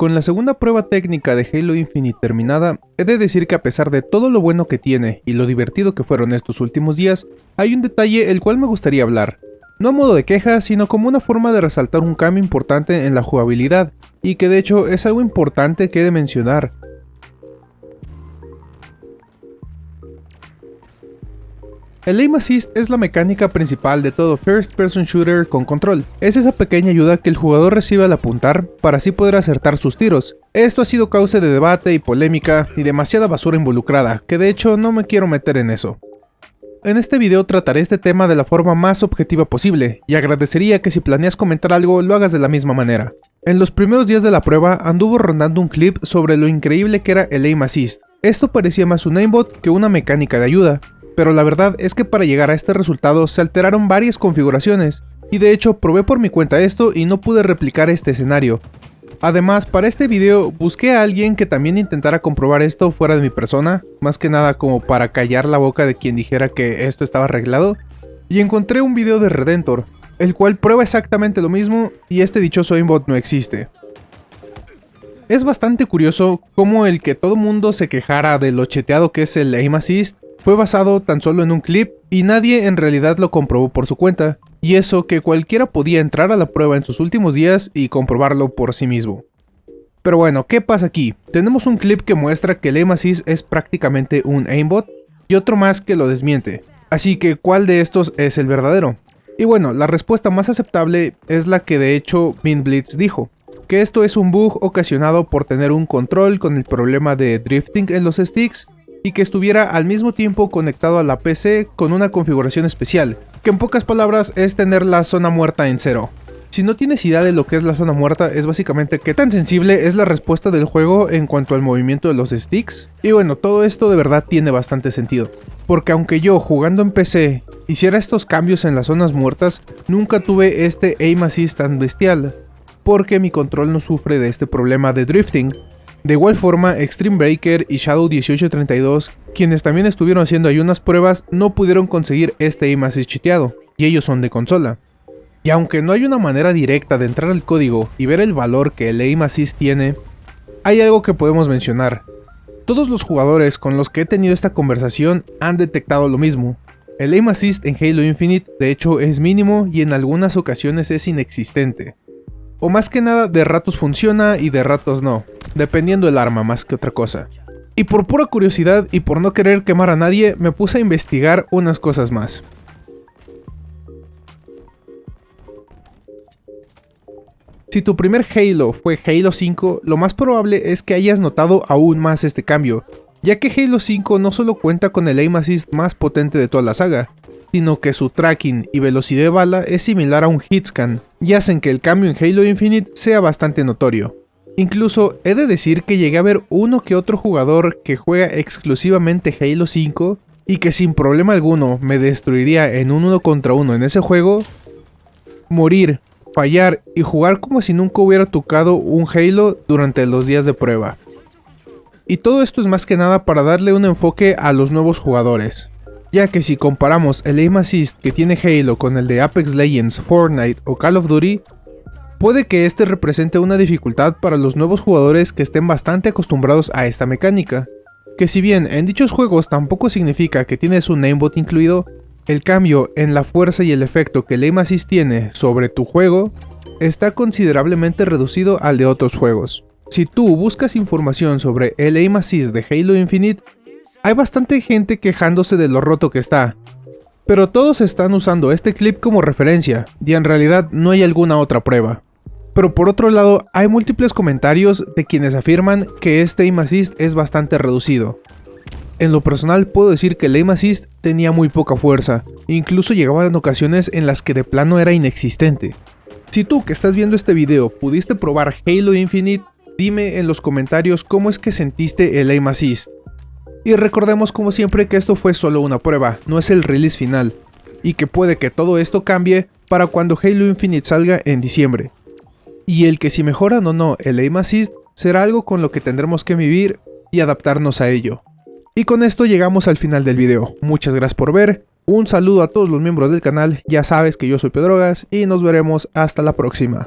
Con la segunda prueba técnica de Halo Infinite terminada, he de decir que a pesar de todo lo bueno que tiene y lo divertido que fueron estos últimos días, hay un detalle el cual me gustaría hablar. No a modo de queja, sino como una forma de resaltar un cambio importante en la jugabilidad, y que de hecho es algo importante que he de mencionar, El Aim Assist es la mecánica principal de todo First Person Shooter con control. Es esa pequeña ayuda que el jugador recibe al apuntar para así poder acertar sus tiros. Esto ha sido causa de debate y polémica y demasiada basura involucrada, que de hecho no me quiero meter en eso. En este video trataré este tema de la forma más objetiva posible, y agradecería que si planeas comentar algo lo hagas de la misma manera. En los primeros días de la prueba anduvo rondando un clip sobre lo increíble que era el Aim Assist. Esto parecía más un aimbot que una mecánica de ayuda, pero la verdad es que para llegar a este resultado se alteraron varias configuraciones, y de hecho probé por mi cuenta esto y no pude replicar este escenario. Además, para este video busqué a alguien que también intentara comprobar esto fuera de mi persona, más que nada como para callar la boca de quien dijera que esto estaba arreglado, y encontré un video de Redentor, el cual prueba exactamente lo mismo y este dichoso aimbot no existe. Es bastante curioso cómo el que todo mundo se quejara de lo cheteado que es el aim assist fue basado tan solo en un clip y nadie en realidad lo comprobó por su cuenta, y eso que cualquiera podía entrar a la prueba en sus últimos días y comprobarlo por sí mismo. Pero bueno, ¿qué pasa aquí? Tenemos un clip que muestra que el aim assist es prácticamente un aimbot y otro más que lo desmiente. Así que, ¿cuál de estos es el verdadero? Y bueno, la respuesta más aceptable es la que de hecho Blitz dijo, que esto es un bug ocasionado por tener un control con el problema de drifting en los sticks y que estuviera al mismo tiempo conectado a la PC con una configuración especial, que en pocas palabras es tener la zona muerta en cero. Si no tienes idea de lo que es la zona muerta, es básicamente qué tan sensible es la respuesta del juego en cuanto al movimiento de los sticks. Y bueno, todo esto de verdad tiene bastante sentido. Porque aunque yo, jugando en PC, hiciera estos cambios en las zonas muertas, nunca tuve este aim assist tan bestial. Porque mi control no sufre de este problema de drifting, de igual forma, Extreme Breaker y Shadow 1832, quienes también estuvieron haciendo ahí unas pruebas, no pudieron conseguir este aim assist chiteado, y ellos son de consola. Y aunque no hay una manera directa de entrar al código y ver el valor que el aim assist tiene, hay algo que podemos mencionar. Todos los jugadores con los que he tenido esta conversación han detectado lo mismo. El aim assist en Halo Infinite de hecho es mínimo y en algunas ocasiones es inexistente. O más que nada de ratos funciona y de ratos no, dependiendo el arma más que otra cosa. Y por pura curiosidad y por no querer quemar a nadie, me puse a investigar unas cosas más. Si tu primer Halo fue Halo 5, lo más probable es que hayas notado aún más este cambio, ya que Halo 5 no solo cuenta con el aim assist más potente de toda la saga, sino que su tracking y velocidad de bala es similar a un hitscan, y hacen que el cambio en Halo Infinite sea bastante notorio. Incluso he de decir que llegué a ver uno que otro jugador que juega exclusivamente Halo 5 y que sin problema alguno me destruiría en un uno contra uno en ese juego, morir, fallar y jugar como si nunca hubiera tocado un Halo durante los días de prueba. Y todo esto es más que nada para darle un enfoque a los nuevos jugadores ya que si comparamos el aim assist que tiene Halo con el de Apex Legends, Fortnite o Call of Duty, puede que este represente una dificultad para los nuevos jugadores que estén bastante acostumbrados a esta mecánica, que si bien en dichos juegos tampoco significa que tienes un aimbot incluido, el cambio en la fuerza y el efecto que el aim assist tiene sobre tu juego está considerablemente reducido al de otros juegos. Si tú buscas información sobre el aim assist de Halo Infinite, hay bastante gente quejándose de lo roto que está, pero todos están usando este clip como referencia, y en realidad no hay alguna otra prueba. Pero por otro lado, hay múltiples comentarios de quienes afirman que este aim assist es bastante reducido. En lo personal puedo decir que el aim assist tenía muy poca fuerza, incluso llegaba en ocasiones en las que de plano era inexistente. Si tú que estás viendo este video pudiste probar Halo Infinite, dime en los comentarios cómo es que sentiste el aim assist. Y recordemos como siempre que esto fue solo una prueba, no es el release final, y que puede que todo esto cambie para cuando Halo Infinite salga en diciembre y el que si mejoran o no el aim assist será algo con lo que tendremos que vivir y adaptarnos a ello. Y con esto llegamos al final del video, muchas gracias por ver, un saludo a todos los miembros del canal, ya sabes que yo soy Pedrogas y nos veremos hasta la próxima.